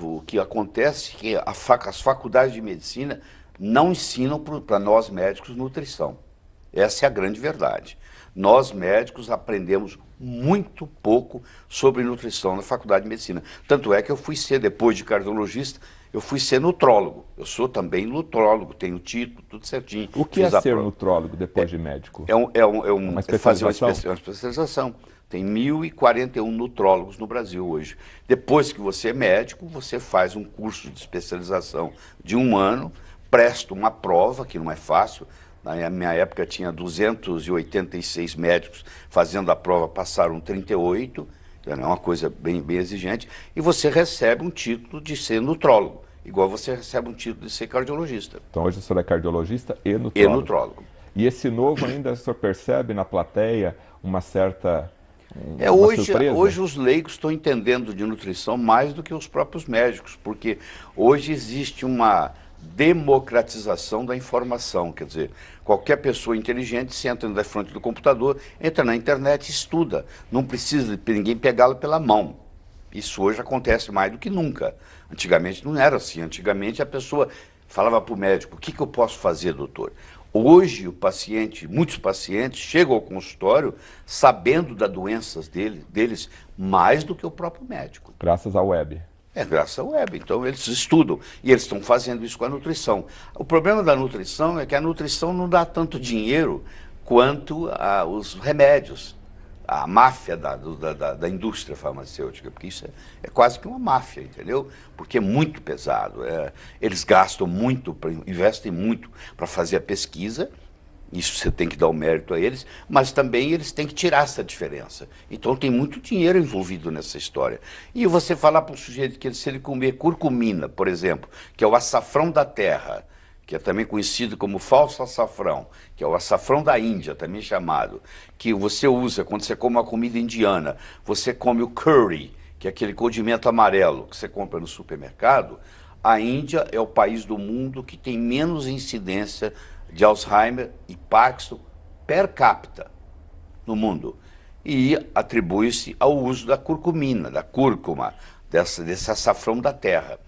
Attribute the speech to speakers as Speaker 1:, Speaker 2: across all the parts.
Speaker 1: O que acontece é que as faculdades de medicina não ensinam para nós médicos nutrição. Essa é a grande verdade. Nós médicos aprendemos muito pouco sobre nutrição na faculdade de medicina. Tanto é que eu fui ser, depois de cardiologista, eu fui ser nutrólogo. Eu sou também nutrólogo, tenho título, tudo certinho.
Speaker 2: O que é ser nutrólogo depois é, de médico?
Speaker 1: É, um, é, um, é, um, uma é fazer uma especialização. Tem 1.041 nutrólogos no Brasil hoje. Depois que você é médico, você faz um curso de especialização de um ano, presta uma prova, que não é fácil, na minha época tinha 286 médicos fazendo a prova, passaram 38, então é uma coisa bem, bem exigente, e você recebe um título de ser nutrólogo, igual você recebe um título de ser cardiologista.
Speaker 2: Então hoje o senhor é cardiologista e nutrólogo.
Speaker 1: E nutrólogo.
Speaker 2: E esse novo ainda o senhor percebe na plateia uma certa
Speaker 1: é, hoje, hoje os leigos estão entendendo de nutrição mais do que os próprios médicos, porque hoje existe uma democratização da informação, quer dizer, qualquer pessoa inteligente senta na frente do computador, entra na internet e estuda, não precisa de ninguém pegá-lo pela mão. Isso hoje acontece mais do que nunca. Antigamente não era assim, antigamente a pessoa falava para o médico, o que, que eu posso fazer, doutor? Hoje o paciente, muitos pacientes chegam ao consultório sabendo das doenças dele, deles mais do que o próprio médico.
Speaker 2: Graças à web.
Speaker 1: É graças à web. Então eles estudam e eles estão fazendo isso com a nutrição. O problema da nutrição é que a nutrição não dá tanto dinheiro quanto a, os remédios. A máfia da, da, da, indústria farmacêutica, porque isso é, é, quase que uma máfia, entendeu? Porque é muito pesado. É, eles gastam muito, investem muito para fazer a pesquisa, isso você tem que dar o mérito a eles, mas também eles têm que tirar essa diferença. Então tem muito dinheiro envolvido nessa história. E você falar para o sujeito que se ele comer curcumina, por exemplo, que é o açafrão da terra, que é também conhecido como falso açafrão, que é o açafrão da Índia, também chamado, que você usa quando você come uma comida indiana, você come o curry, que é aquele condimento amarelo que você compra no supermercado, a Índia é o país do mundo que tem menos incidência de Alzheimer e Parkinson per capita no mundo. E atribui-se ao uso da curcumina, da cúrcuma, dessa, desse açafrão da terra.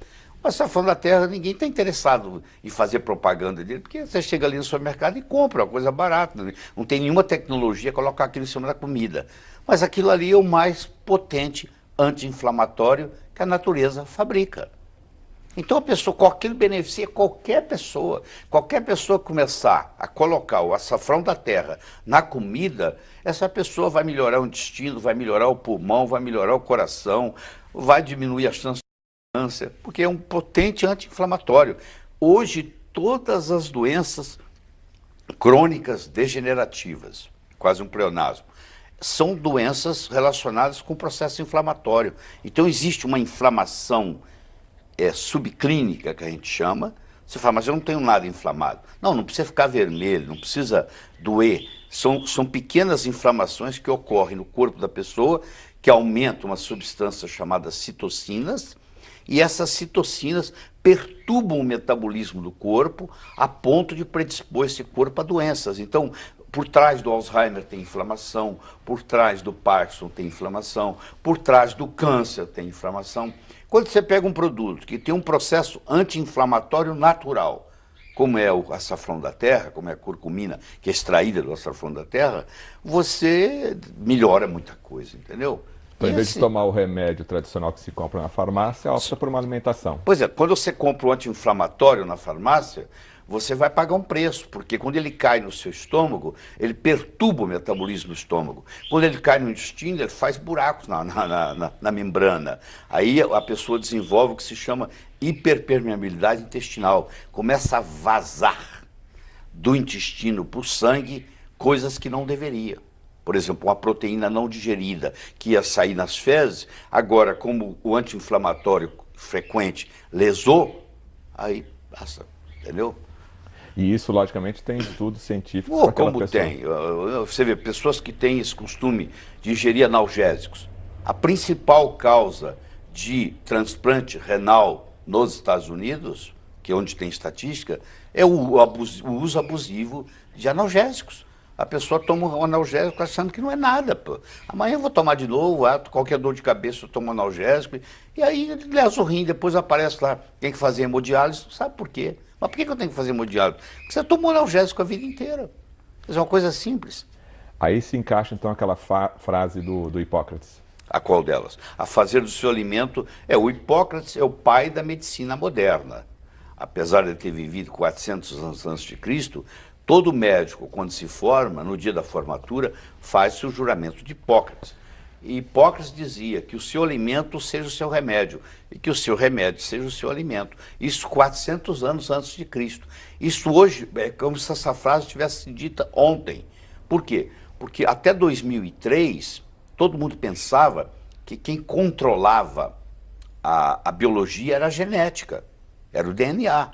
Speaker 1: O açafrão da terra, ninguém está interessado em fazer propaganda dele, porque você chega ali no supermercado e compra, uma coisa barata. Né? Não tem nenhuma tecnologia colocar aquilo em cima da comida. Mas aquilo ali é o mais potente anti-inflamatório que a natureza fabrica. Então a pessoa, aquilo beneficia qualquer pessoa. Qualquer pessoa começar a colocar o açafrão da terra na comida, essa pessoa vai melhorar o intestino, vai melhorar o pulmão, vai melhorar o coração, vai diminuir a chance de câncer, porque é um potente anti-inflamatório. Hoje, todas as doenças crônicas degenerativas, quase um pleonasmo, são doenças relacionadas com o processo inflamatório. Então existe uma inflamação é, subclínica, que a gente chama, você fala, mas eu não tenho nada inflamado. Não, não precisa ficar vermelho, não precisa doer. São, são pequenas inflamações que ocorrem no corpo da pessoa, que aumentam uma substância chamada citocinas, e essas citocinas perturbam o metabolismo do corpo a ponto de predispor esse corpo a doenças. Então, por trás do Alzheimer tem inflamação, por trás do Parkinson tem inflamação, por trás do câncer tem inflamação. Quando você pega um produto que tem um processo anti-inflamatório natural, como é o açafrão da terra, como é a curcumina, que é extraída do açafrão da terra, você melhora muita coisa, entendeu?
Speaker 2: Então, em vez de tomar o remédio tradicional que se compra na farmácia, opta por uma alimentação.
Speaker 1: Pois é, quando você compra o anti-inflamatório na farmácia, você vai pagar um preço, porque quando ele cai no seu estômago, ele perturba o metabolismo do estômago. Quando ele cai no intestino, ele faz buracos na, na, na, na membrana. Aí a pessoa desenvolve o que se chama hiperpermeabilidade intestinal. Começa a vazar do intestino para o sangue coisas que não deveria. Por exemplo, uma proteína não digerida que ia sair nas fezes, agora como o anti-inflamatório frequente lesou, aí passa, entendeu?
Speaker 2: E isso, logicamente, tem estudos científicos.
Speaker 1: Oh, como pessoa. tem. Você vê, pessoas que têm esse costume de ingerir analgésicos. A principal causa de transplante renal nos Estados Unidos, que é onde tem estatística, é o, abuso, o uso abusivo de analgésicos. A pessoa toma um analgésico achando que não é nada. Pô. Amanhã eu vou tomar de novo, ah, qualquer dor de cabeça eu tomo analgésico. E aí lesa o rim, depois aparece lá, tem que fazer hemodiálise, sabe por quê. Mas por que eu tenho que fazer hemodiálise? Porque você tomou analgésico a vida inteira. É uma coisa simples.
Speaker 2: Aí se encaixa então aquela frase do, do Hipócrates.
Speaker 1: A qual delas? A fazer do seu alimento. É, o Hipócrates é o pai da medicina moderna. Apesar de ter vivido 400 anos antes de Cristo, Todo médico, quando se forma, no dia da formatura, faz-se o juramento de Hipócrates. E Hipócrates dizia que o seu alimento seja o seu remédio e que o seu remédio seja o seu alimento. Isso 400 anos antes de Cristo. Isso hoje é como se essa frase tivesse dita ontem. Por quê? Porque até 2003, todo mundo pensava que quem controlava a, a biologia era a genética, era o DNA.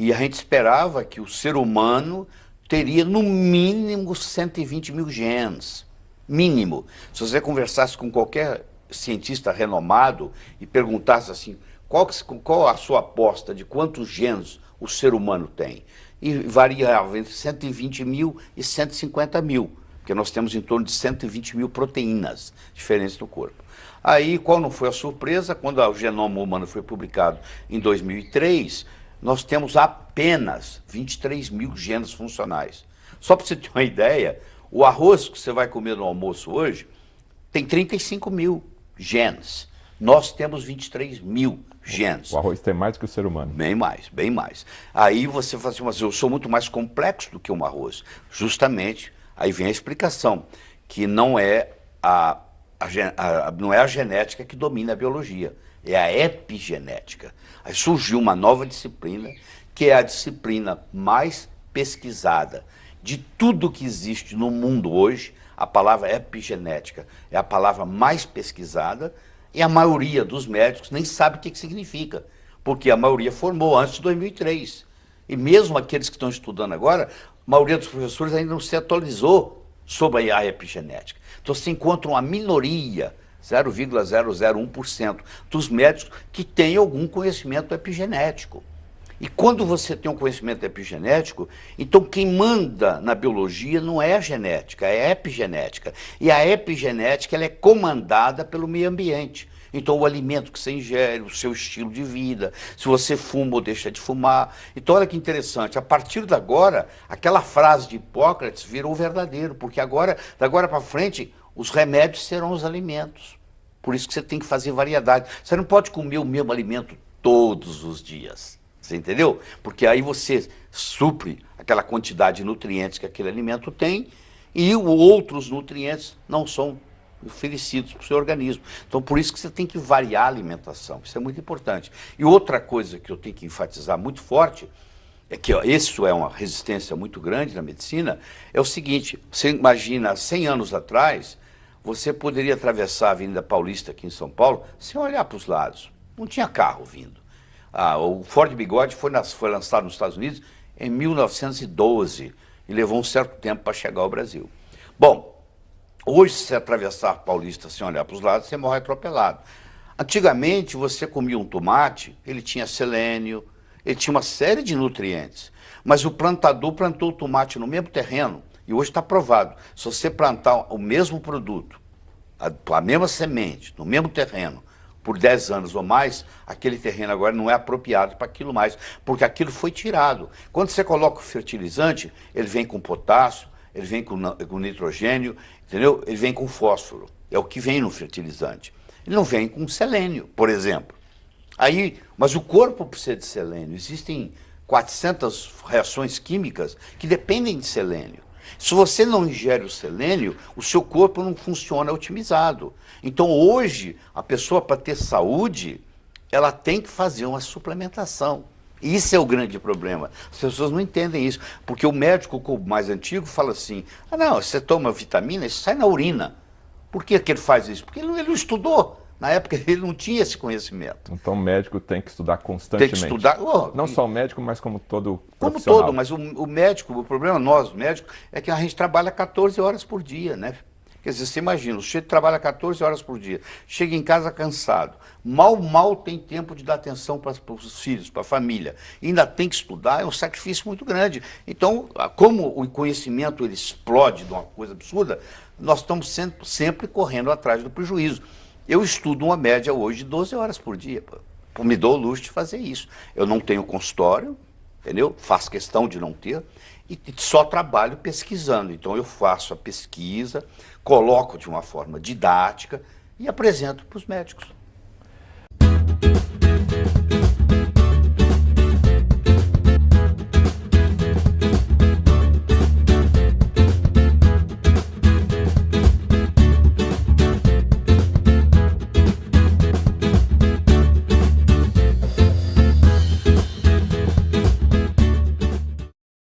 Speaker 1: E a gente esperava que o ser humano teria no mínimo 120 mil genes. Mínimo. Se você conversasse com qualquer cientista renomado e perguntasse assim, qual, qual a sua aposta de quantos genes o ser humano tem? E variava entre 120 mil e 150 mil, porque nós temos em torno de 120 mil proteínas diferentes no corpo. Aí, qual não foi a surpresa? Quando o genoma humano foi publicado em 2003, nós temos apenas 23 mil genes funcionais. Só para você ter uma ideia, o arroz que você vai comer no almoço hoje tem 35 mil genes. Nós temos 23 mil genes.
Speaker 2: O arroz tem mais que o ser humano.
Speaker 1: Bem mais, bem mais. Aí você fala assim, mas eu sou muito mais complexo do que um arroz. Justamente, aí vem a explicação, que não é a, a, a não é a genética que domina a biologia é a epigenética. Aí surgiu uma nova disciplina, que é a disciplina mais pesquisada de tudo que existe no mundo hoje, a palavra epigenética é a palavra mais pesquisada e a maioria dos médicos nem sabe o que, que significa, porque a maioria formou antes de 2003. E mesmo aqueles que estão estudando agora, a maioria dos professores ainda não se atualizou sobre a epigenética. Então você encontra uma minoria 0,001% dos médicos que têm algum conhecimento epigenético. E quando você tem um conhecimento epigenético, então quem manda na biologia não é a genética, é a epigenética. E a epigenética ela é comandada pelo meio ambiente. Então o alimento que você ingere, o seu estilo de vida, se você fuma ou deixa de fumar. Então olha que interessante, a partir de agora, aquela frase de Hipócrates virou verdadeiro, porque agora, da agora para frente, os remédios serão os alimentos. Por isso que você tem que fazer variedade. Você não pode comer o mesmo alimento todos os dias. Você entendeu? Porque aí você supre aquela quantidade de nutrientes que aquele alimento tem e outros nutrientes não são oferecidos para o seu organismo. Então, por isso que você tem que variar a alimentação. Isso é muito importante. E outra coisa que eu tenho que enfatizar muito forte é que ó, isso é uma resistência muito grande na medicina, é o seguinte, você imagina, 100 anos atrás, você poderia atravessar a Avenida Paulista aqui em São Paulo sem olhar para os lados. Não tinha carro vindo. Ah, o Ford Bigode foi, nas, foi lançado nos Estados Unidos em 1912 e levou um certo tempo para chegar ao Brasil. Bom, hoje se atravessar a Paulista sem olhar para os lados, você morre atropelado. Antigamente você comia um tomate, ele tinha selênio, ele tinha uma série de nutrientes, mas o plantador plantou o tomate no mesmo terreno e hoje está provado. Se você plantar o mesmo produto, a, a mesma semente, no mesmo terreno, por 10 anos ou mais, aquele terreno agora não é apropriado para aquilo mais, porque aquilo foi tirado. Quando você coloca o fertilizante, ele vem com potássio, ele vem com, com nitrogênio, entendeu? Ele vem com fósforo. É o que vem no fertilizante. Ele não vem com selênio, por exemplo. Aí, mas o corpo precisa de selênio. Existem 400 reações químicas que dependem de selênio. Se você não ingere o selênio, o seu corpo não funciona otimizado. Então hoje, a pessoa para ter saúde, ela tem que fazer uma suplementação. Isso é o grande problema. As pessoas não entendem isso. Porque o médico mais antigo fala assim, ah não, você toma vitamina, isso sai na urina. Por que, que ele faz isso? Porque ele, não estudou. Na época ele não tinha esse conhecimento.
Speaker 2: Então o médico tem que estudar constantemente.
Speaker 1: Tem que estudar. Oh,
Speaker 2: não só o médico, mas como todo
Speaker 1: Como todo, mas o, o, médico, o problema nós, médicos, é que a gente trabalha 14 horas por dia, né? Quer dizer, você imagina, o sujeito trabalha 14 horas por dia, chega em casa cansado, mal, mal tem tempo de dar atenção para os filhos, para a família, ainda tem que estudar, é um sacrifício muito grande. Então, como o conhecimento ele explode de uma coisa absurda, nós estamos sempre, sempre correndo atrás do prejuízo. Eu estudo uma média hoje de 12 horas por dia. Me dou o luxo de fazer isso. Eu não tenho consultório, entendeu? Faço questão de não ter. E só trabalho pesquisando. Então eu faço a pesquisa, coloco de uma forma didática e apresento para os médicos.